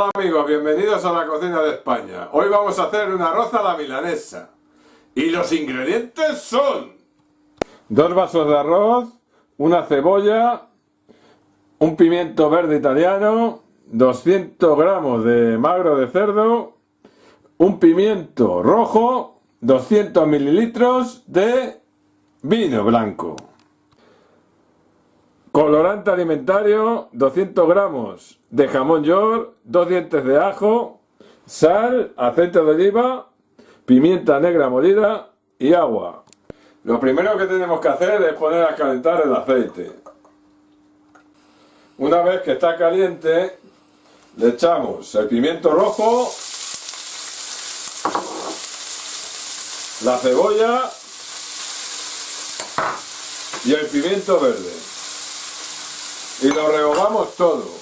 Hola amigos, bienvenidos a la cocina de España. Hoy vamos a hacer una arroz a la milanesa. Y los ingredientes son... Dos vasos de arroz, una cebolla, un pimiento verde italiano, 200 gramos de magro de cerdo, un pimiento rojo, 200 mililitros de vino blanco. Colorante alimentario, 200 gramos de jamón york, dos dientes de ajo, sal, aceite de oliva, pimienta negra molida y agua. Lo primero que tenemos que hacer es poner a calentar el aceite. Una vez que está caliente, le echamos el pimiento rojo, la cebolla y el pimiento verde y lo rehogamos todo.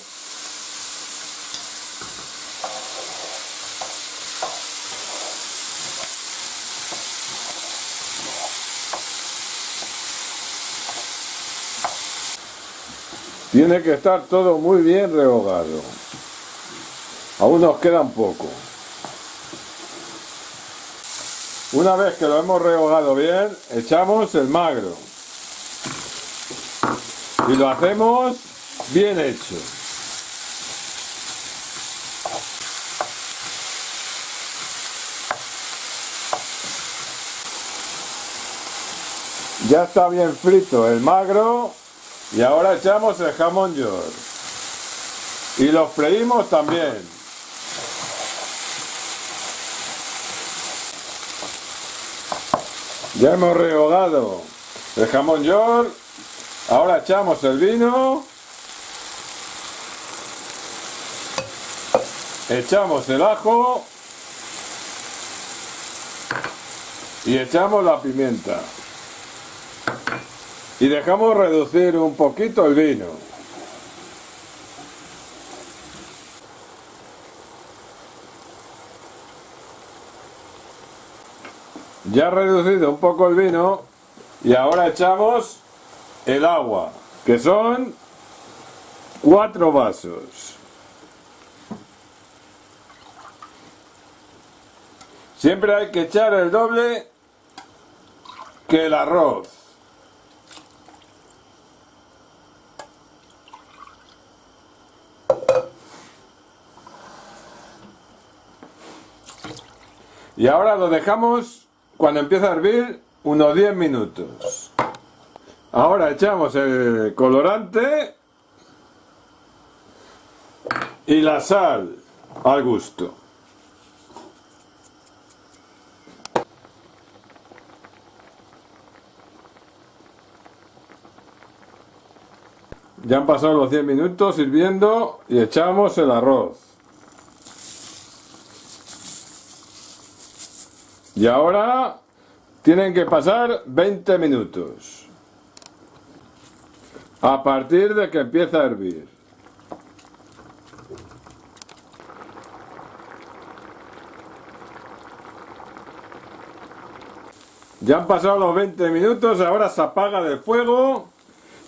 Tiene que estar todo muy bien rehogado. Aún nos queda un poco. Una vez que lo hemos rehogado bien, echamos el magro. Y lo hacemos bien hecho. Ya está bien frito el magro y ahora echamos el jamón york y lo freímos también. Ya hemos rehogado el jamón york, ahora echamos el vino. Echamos el ajo. Y echamos la pimienta. Y dejamos reducir un poquito el vino. Ya reducido un poco el vino. Y ahora echamos el agua que son cuatro vasos Siempre hay que echar el doble que el arroz. Y ahora lo dejamos cuando empieza a hervir unos 10 minutos. Ahora echamos el colorante y la sal al gusto. Ya han pasado los 10 minutos sirviendo y echamos el arroz. Y ahora tienen que pasar 20 minutos. A partir de que empieza a hervir. Ya han pasado los 20 minutos, ahora se apaga el fuego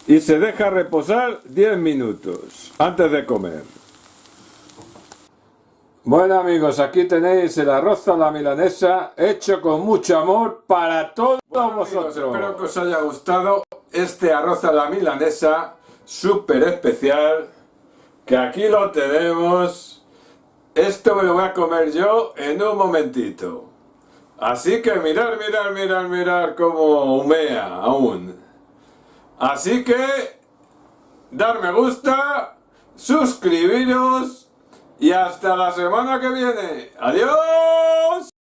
y se deja reposar 10 minutos antes de comer. Bueno amigos, aquí tenéis el arroz a la milanesa hecho con mucho amor para todos vosotros. espero que os haya gustado este arroz a la milanesa súper especial que aquí lo tenemos. Esto me lo voy a comer yo en un momentito. Así que mirar, mirar, mirar, mirar cómo humea aún. Así que, dar me gusta, suscribiros y hasta la semana que viene. ¡Adiós!